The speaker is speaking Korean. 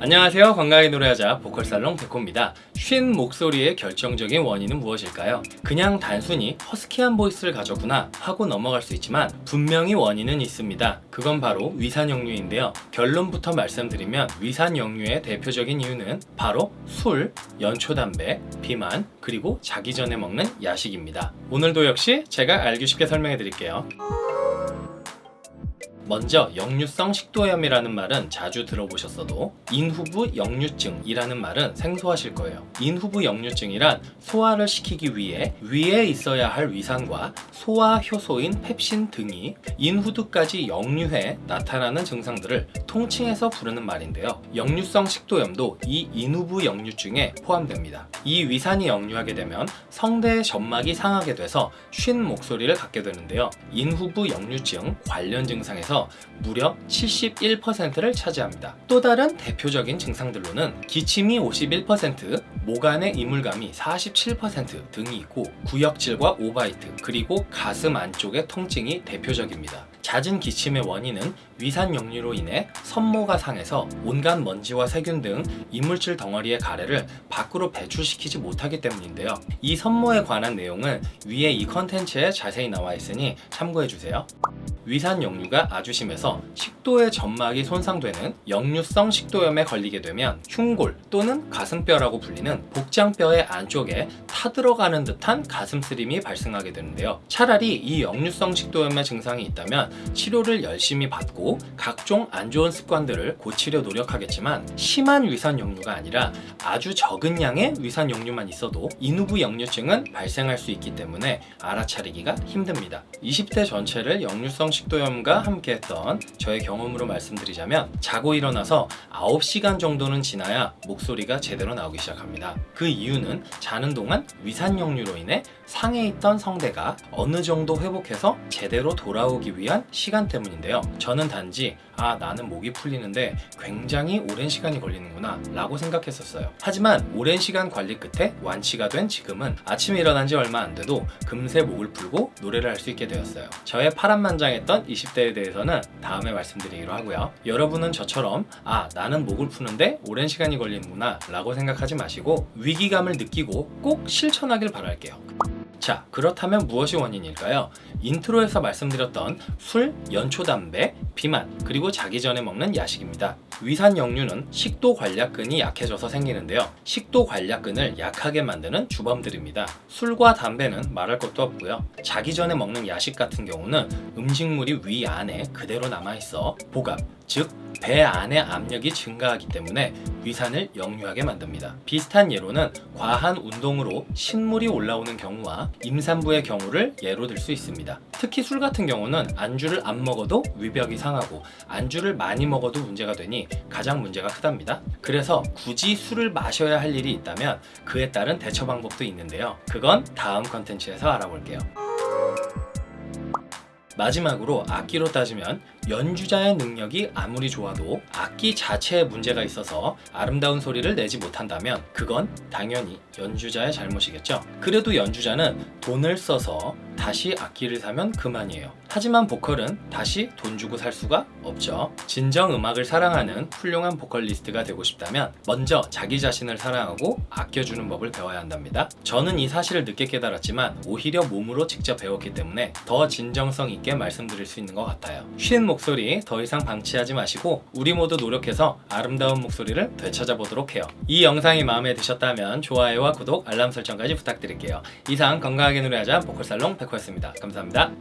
안녕하세요. 건강하게 노래하자 보컬살롱 백호입니다. 쉰 목소리의 결정적인 원인은 무엇일까요? 그냥 단순히 허스키한 보이스를 가졌구나 하고 넘어갈 수 있지만 분명히 원인은 있습니다. 그건 바로 위산역류인데요. 결론부터 말씀드리면 위산역류의 대표적인 이유는 바로 술, 연초담배, 비만, 그리고 자기 전에 먹는 야식입니다. 오늘도 역시 제가 알기 쉽게 설명해 드릴게요 먼저 역류성 식도염이라는 말은 자주 들어보셨어도 인후부 역류증이라는 말은 생소하실 거예요. 인후부 역류증이란 소화를 시키기 위해 위에 있어야 할 위산과 소화 효소인 펩신 등이 인후두까지 역류해 나타나는 증상들을 통칭해서 부르는 말인데요. 역류성 식도염도 이 인후부 역류증에 포함됩니다. 이 위산이 역류하게 되면 성대의 점막이 상하게 돼서 쉰 목소리를 갖게 되는데요. 인후부 역류증 관련 증상에서 무려 71%를 차지합니다. 또 다른 대표적인 증상들로는 기침이 51%, 목 안의 이물감이 47% 등이 있고 구역질과 오바이트 그리고 가슴 안쪽의 통증이 대표적입니다. 잦은 기침의 원인은 위산 역류로 인해 선모가 상해서 온갖 먼지와 세균 등 이물질 덩어리의 가래를 밖으로 배출시키지 못하기 때문인데요. 이 선모에 관한 내용은 위에 이 컨텐츠에 자세히 나와 있으니 참고해주세요. 위산 역류가 아주 심해서 식도의 점막이 손상되는 역류성 식도염에 걸리게 되면 흉골 또는 가슴뼈라고 불리는 복장뼈의 안쪽에 타들어가는 듯한 가슴쓰림이 발생하게 되는데요. 차라리 이 역류성 식도염의 증상이 있다면 치료를 열심히 받고 각종 안 좋은 습관들을 고치려 노력하겠지만 심한 위산 역류가 아니라 아주 적은 양의 위산 역류만 있어도 인후부 역류증은 발생할 수 있기 때문에 알아차리기가 힘듭니다. 20대 전체를 역류성 식도염과 함께 했던 저의 경험으로 말씀드리자면 자고 일어나서 9시간 정도는 지나야 목소리가 제대로 나오기 시작합니다. 그 이유는 자는 동안 위산역류로 인해 상해 있던 성대가 어느 정도 회복해서 제대로 돌아오기 위한 시간 때문인데요. 저는 단지 아 나는 목이 풀리는데 굉장히 오랜 시간이 걸리는구나 라고 생각했었어요. 하지만 오랜 시간 관리 끝에 완치가 된 지금은 아침에 일어난 지 얼마 안 돼도 금세 목을 풀고 노래를 할 수 있게 되었어요. 저의 파란만장했던 20대에 대해서는 다음에 말씀드리기로 하고요. 여러분은 저처럼 아 나는 목을 푸는데 오랜 시간이 걸리는구나 라고 생각하지 마시고 위기감을 느끼고 꼭 실천하길 바랄게요. 자 그렇다면 무엇이 원인일까요? 인트로에서 말씀드렸던 술, 연초 담배, 비만, 그리고 자기 전에 먹는 야식입니다. 위산 역류는 식도 괄약근이 약해져서 생기는데요. 식도 괄약근을 약하게 만드는 주범들입니다. 술과 담배는 말할 것도 없고요. 자기 전에 먹는 야식 같은 경우는 음식물이 위 안에 그대로 남아있어 복압, 즉 배 안의 압력이 증가하기 때문에 위산을 역류하게 만듭니다. 비슷한 예로는 과한 운동으로 신물이 올라오는 경우와 임산부의 경우를 예로 들 수 있습니다. 특히 술 같은 경우는 안주를 안 먹어도 위벽이 상하고 안주를 많이 먹어도 문제가 되니 가장 문제가 크답니다. 그래서 굳이 술을 마셔야 할 일이 있다면 그에 따른 대처 방법도 있는데요. 그건 다음 컨텐츠에서 알아볼게요. 마지막으로 악기로 따지면 연주자의 능력이 아무리 좋아도 악기 자체에 문제가 있어서 아름다운 소리를 내지 못한다면 그건 당연히 연주자의 잘못이겠죠. 그래도 연주자는 돈을 써서 다시 악기를 사면 그만이에요. 하지만 보컬은 다시 돈 주고 살 수가 없죠. 진정 음악을 사랑하는 훌륭한 보컬리스트가 되고 싶다면 먼저 자기 자신을 사랑하고 아껴주는 법을 배워야 한답니다. 저는 이 사실을 늦게 깨달았지만 오히려 몸으로 직접 배웠기 때문에 더 진정성 있게 말씀드릴 수 있는 것 같아요. 쉰 목소리 더 이상 방치하지 마시고 우리 모두 노력해서 아름다운 목소리를 되찾아보도록 해요. 이 영상이 마음에 드셨다면 좋아요와 구독, 알람 설정까지 부탁드릴게요. 이상 건강하게 노래하자 보컬살롱 타코였습니다. 감사합니다.